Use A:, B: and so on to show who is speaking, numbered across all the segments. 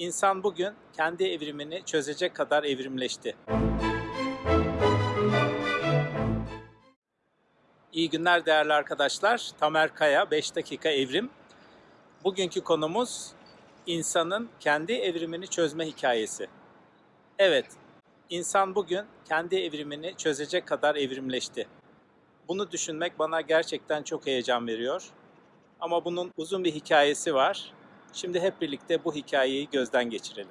A: İnsan bugün kendi evrimini çözecek kadar evrimleşti. İyi günler değerli arkadaşlar. Tamer Kaya 5 dakika evrim. Bugünkü konumuz insanın kendi evrimini çözme hikayesi. Evet, insan bugün kendi evrimini çözecek kadar evrimleşti. Bunu düşünmek bana gerçekten çok heyecan veriyor. Ama bunun uzun bir hikayesi var. Şimdi hep birlikte bu hikayeyi gözden geçirelim.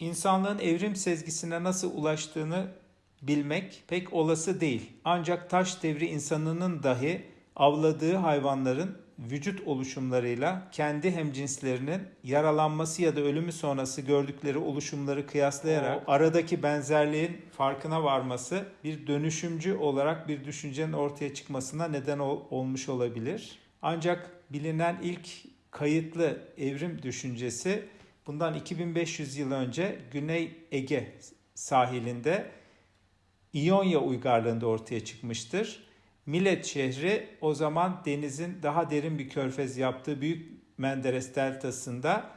B: İnsanlığın evrim sezgisine nasıl ulaştığını bilmek pek olası değil. Ancak taş devri insanının dahi avladığı hayvanların vücut oluşumlarıyla kendi hemcinslerinin yaralanması ya da ölümü sonrası gördükleri oluşumları kıyaslayarak aradaki benzerliğin farkına varması bir dönüşümcü olarak bir düşüncenin ortaya çıkmasına neden ol- olmuş olabilir. Ancak bilinen ilk kayıtlı evrim düşüncesi bundan 2500 yıl önce Güney Ege sahilinde İonya uygarlığında ortaya çıkmıştır. Milet şehri o zaman denizin daha derin bir körfez yaptığı Büyük Menderes deltasında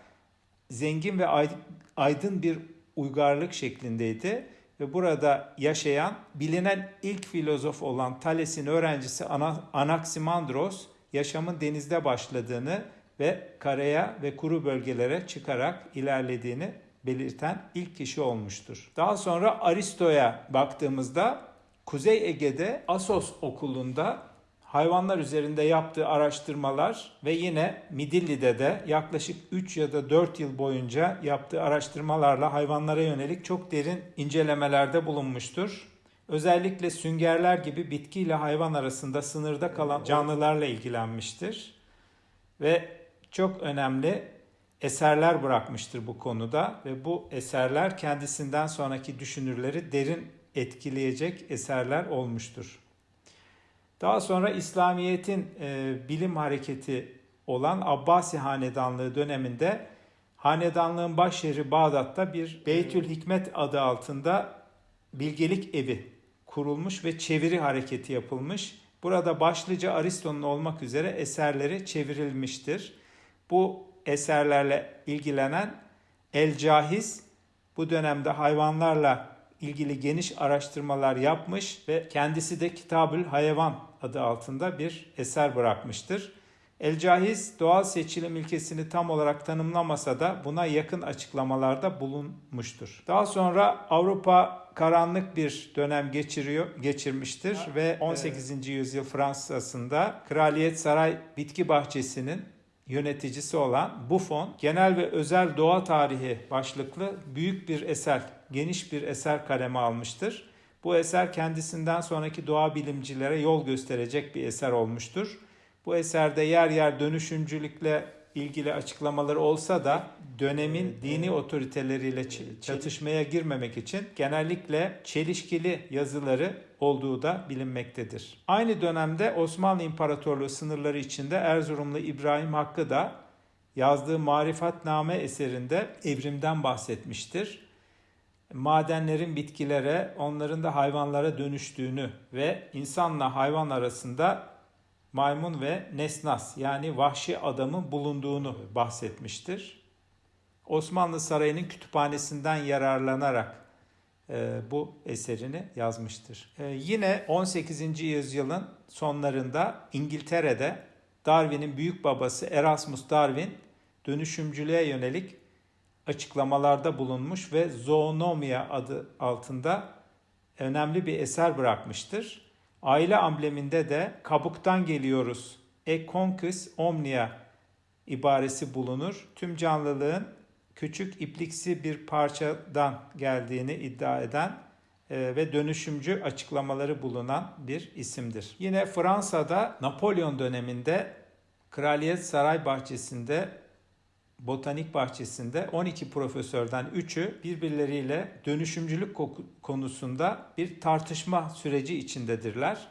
B: zengin ve ay- aydın bir uygarlık şeklindeydi ve burada yaşayan bilinen ilk filozof olan Thales'in öğrencisi Ana- Anaximandros yaşamın denizde başladığını ve karaya ve kuru bölgelere çıkarak ilerlediğini belirten ilk kişi olmuştur. Daha sonra Aristo'ya baktığımızda Kuzey Ege'de Asos okulunda hayvanlar üzerinde yaptığı araştırmalar ve yine Midilli'de de yaklaşık 3 ya da 4 yıl boyunca yaptığı araştırmalarla hayvanlara yönelik çok derin incelemelerde bulunmuştur. Özellikle süngerler gibi bitki ile hayvan arasında sınırda kalan canlılarla ilgilenmiştir ve çok önemli eserler bırakmıştır bu konuda ve bu eserler kendisinden sonraki düşünürleri derin etkileyecek eserler olmuştur. Daha sonra İslamiyet'in e, bilim hareketi olan Abbasi Hanedanlığı döneminde hanedanlığın başyeri Bağdat'ta bir Beytül Hikmet adı altında bilgelik evi kurulmuş ve çeviri hareketi yapılmış. Burada başlıca Aristo'nun olmak üzere eserleri çevrilmiştir. Bu eserlerle ilgilenen El Cahiz bu dönemde hayvanlarla ilgili geniş araştırmalar yapmış ve kendisi de Kitabül Hayvan adı altında bir eser bırakmıştır. El Cahiz doğal seçilim ilkesini tam olarak tanımlamasa da buna yakın açıklamalarda bulunmuştur. Daha sonra Avrupa karanlık bir dönem geçiriyor, geçirmiştir ve 18. yüzyıl Fransa'sında Kraliyet Saray Bitki Bahçesi'nin yöneticisi olan Buffon, genel ve özel doğa tarihi başlıklı büyük bir eser, geniş bir eser kaleme almıştır. Bu eser kendisinden sonraki doğa bilimcilere yol gösterecek bir eser olmuştur. Bu eserde yer yer dönüşümcülükle ilgili açıklamaları olsa da dönemin dini otoriteleriyle çatışmaya girmemek için genellikle çelişkili yazıları olduğu da bilinmektedir. Aynı dönemde Osmanlı İmparatorluğu sınırları içinde Erzurumlu İbrahim Hakkı da yazdığı Marifatname eserinde evrimden bahsetmiştir. Madenlerin bitkilere, onların da hayvanlara dönüştüğünü ve insanla hayvan arasında maymun ve nesnas yani vahşi adamın bulunduğunu bahsetmiştir. Osmanlı Sarayı'nın kütüphanesinden yararlanarak e, bu eserini yazmıştır. E, yine 18. yüzyılın sonlarında İngiltere'de Darwin'in büyük babası Erasmus Darwin dönüşümcülüğe yönelik açıklamalarda bulunmuş ve Zoonomia adı altında önemli bir eser bırakmıştır. Aile ambleminde de kabuktan geliyoruz. E conquis omnia ibaresi bulunur. Tüm canlılığın küçük ipliksi bir parçadan geldiğini iddia eden e, ve dönüşümcü açıklamaları bulunan bir isimdir. Yine Fransa'da Napolyon döneminde Kraliyet Saray Bahçesi'nde botanik bahçesinde 12 profesörden 3'ü birbirleriyle dönüşümcülük konusunda bir tartışma süreci içindedirler.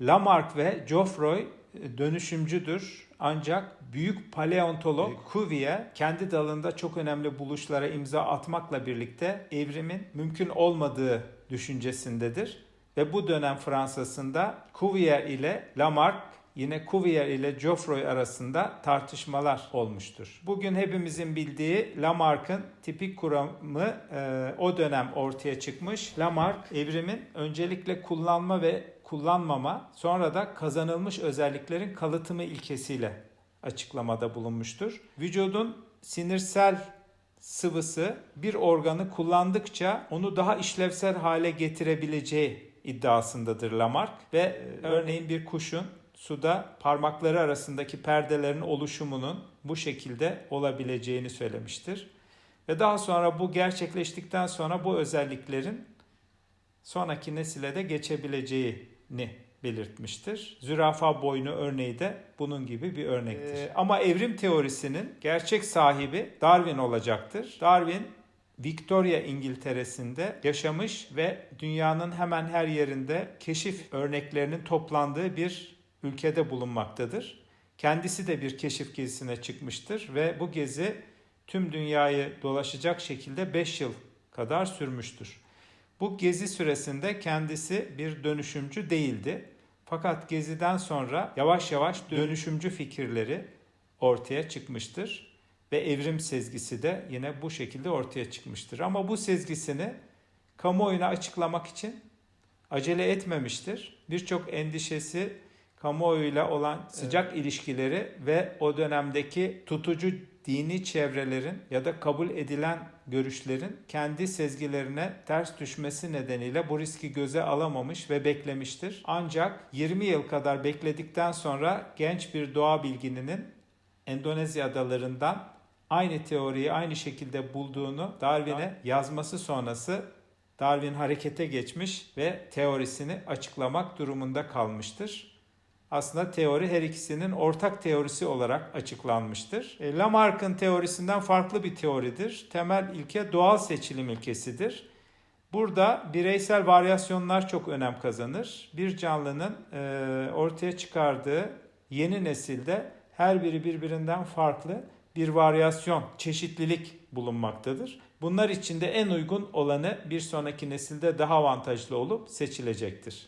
B: Lamarck ve Geoffroy e, dönüşümcüdür ancak büyük paleontolog Cuvier kendi dalında çok önemli buluşlara imza atmakla birlikte evrimin mümkün olmadığı düşüncesindedir. Ve bu dönem Fransa'sında Cuvier ile Lamarck yine Cuvier ile Geoffroy arasında tartışmalar olmuştur. Bugün hepimizin bildiği Lamarck'ın tipik kuramı e, o dönem ortaya çıkmış. Lamarck evrimin öncelikle kullanma ve kullanmama sonra da kazanılmış özelliklerin kalıtımı ilkesiyle açıklamada bulunmuştur. Vücudun sinirsel sıvısı bir organı kullandıkça onu daha işlevsel hale getirebileceği iddiasındadır Lamarck ve e, örneğin bir kuşun suda parmakları arasındaki perdelerin oluşumunun bu şekilde olabileceğini söylemiştir. Ve daha sonra bu gerçekleştikten sonra bu özelliklerin sonraki nesile de geçebileceğini belirtmiştir. Zürafa boynu örneği de bunun gibi bir örnektir. Ee, ama evrim teorisinin gerçek sahibi Darwin olacaktır. Darwin Victoria İngiltere'sinde yaşamış ve dünyanın hemen her yerinde keşif örneklerinin toplandığı bir ülkede bulunmaktadır. Kendisi de bir keşif gezisine çıkmıştır ve bu gezi tüm dünyayı dolaşacak şekilde 5 yıl kadar sürmüştür. Bu gezi süresinde kendisi bir dönüşümcü değildi. Fakat geziden sonra yavaş yavaş dönüşümcü fikirleri ortaya çıkmıştır ve evrim sezgisi de yine bu şekilde ortaya çıkmıştır. Ama bu sezgisini kamuoyuna açıklamak için acele etmemiştir. Birçok endişesi kamuoyuyla olan sıcak ilişkileri ve o dönemdeki tutucu dini çevrelerin ya da kabul edilen görüşlerin kendi sezgilerine ters düşmesi nedeniyle bu riski göze alamamış ve beklemiştir. Ancak 20 yıl kadar bekledikten sonra genç bir doğa bilgininin Endonezya adalarından aynı teoriyi aynı şekilde bulduğunu Darwin'e yazması sonrası Darwin harekete geçmiş ve teorisini açıklamak durumunda kalmıştır aslında teori her ikisinin ortak teorisi olarak açıklanmıştır. E, Lamarck'ın teorisinden farklı bir teoridir. Temel ilke doğal seçilim ilkesidir. Burada bireysel varyasyonlar çok önem kazanır. Bir canlının e, ortaya çıkardığı yeni nesilde her biri birbirinden farklı bir varyasyon, çeşitlilik bulunmaktadır. Bunlar içinde en uygun olanı bir sonraki nesilde daha avantajlı olup seçilecektir.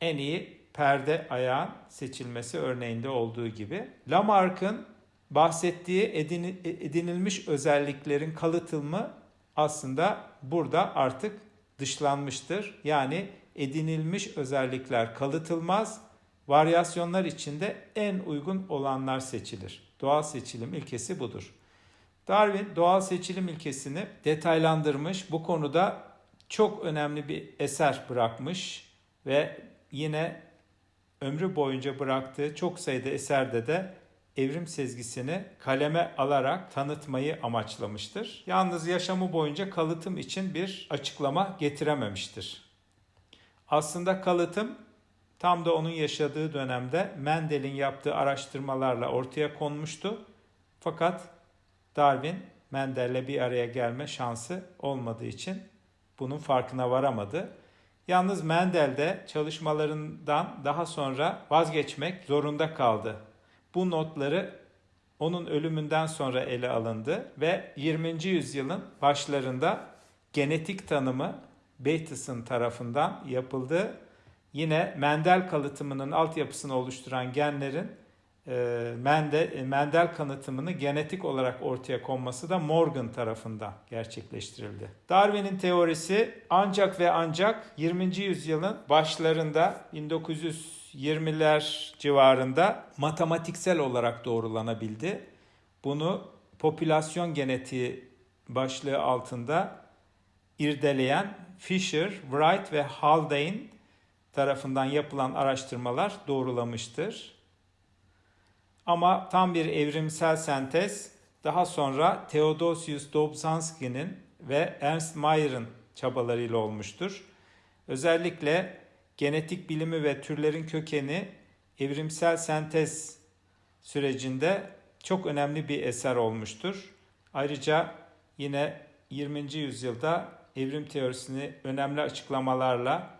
B: En iyi perde ayağın seçilmesi örneğinde olduğu gibi. Lamarck'ın bahsettiği edinilmiş özelliklerin kalıtılımı aslında burada artık dışlanmıştır. Yani edinilmiş özellikler kalıtılmaz, varyasyonlar içinde en uygun olanlar seçilir. Doğal seçilim ilkesi budur. Darwin doğal seçilim ilkesini detaylandırmış. Bu konuda çok önemli bir eser bırakmış ve yine ömrü boyunca bıraktığı çok sayıda eserde de evrim sezgisini kaleme alarak tanıtmayı amaçlamıştır. Yalnız yaşamı boyunca kalıtım için bir açıklama getirememiştir. Aslında kalıtım tam da onun yaşadığı dönemde Mendel'in yaptığı araştırmalarla ortaya konmuştu. Fakat Darwin Mendel'le bir araya gelme şansı olmadığı için bunun farkına varamadı. Yalnız Mendel de çalışmalarından daha sonra vazgeçmek zorunda kaldı. Bu notları onun ölümünden sonra ele alındı ve 20. yüzyılın başlarında genetik tanımı Bateson tarafından yapıldı. Yine Mendel kalıtımının altyapısını oluşturan genlerin e, Mendel, e, Mendel kanıtımını genetik olarak ortaya konması da Morgan tarafından gerçekleştirildi. Darwin'in teorisi ancak ve ancak 20. yüzyılın başlarında 1920'ler civarında matematiksel olarak doğrulanabildi. Bunu popülasyon genetiği başlığı altında irdeleyen Fisher, Wright ve Haldane tarafından yapılan araştırmalar doğrulamıştır. Ama tam bir evrimsel sentez daha sonra Theodosius Dobzhansky'nin ve Ernst Mayer'ın çabalarıyla olmuştur. Özellikle genetik bilimi ve türlerin kökeni evrimsel sentez sürecinde çok önemli bir eser olmuştur. Ayrıca yine 20. yüzyılda evrim teorisini önemli açıklamalarla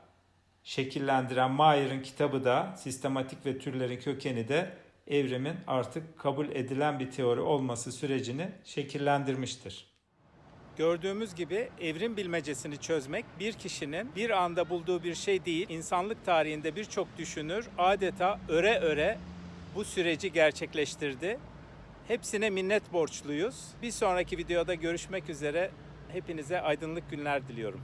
B: şekillendiren Mayer'ın kitabı da sistematik ve türlerin kökeni de evrimin artık kabul edilen bir teori olması sürecini şekillendirmiştir.
A: Gördüğümüz gibi evrim bilmecesini çözmek bir kişinin bir anda bulduğu bir şey değil. İnsanlık tarihinde birçok düşünür adeta öre öre bu süreci gerçekleştirdi. Hepsine minnet borçluyuz. Bir sonraki videoda görüşmek üzere. Hepinize aydınlık günler diliyorum.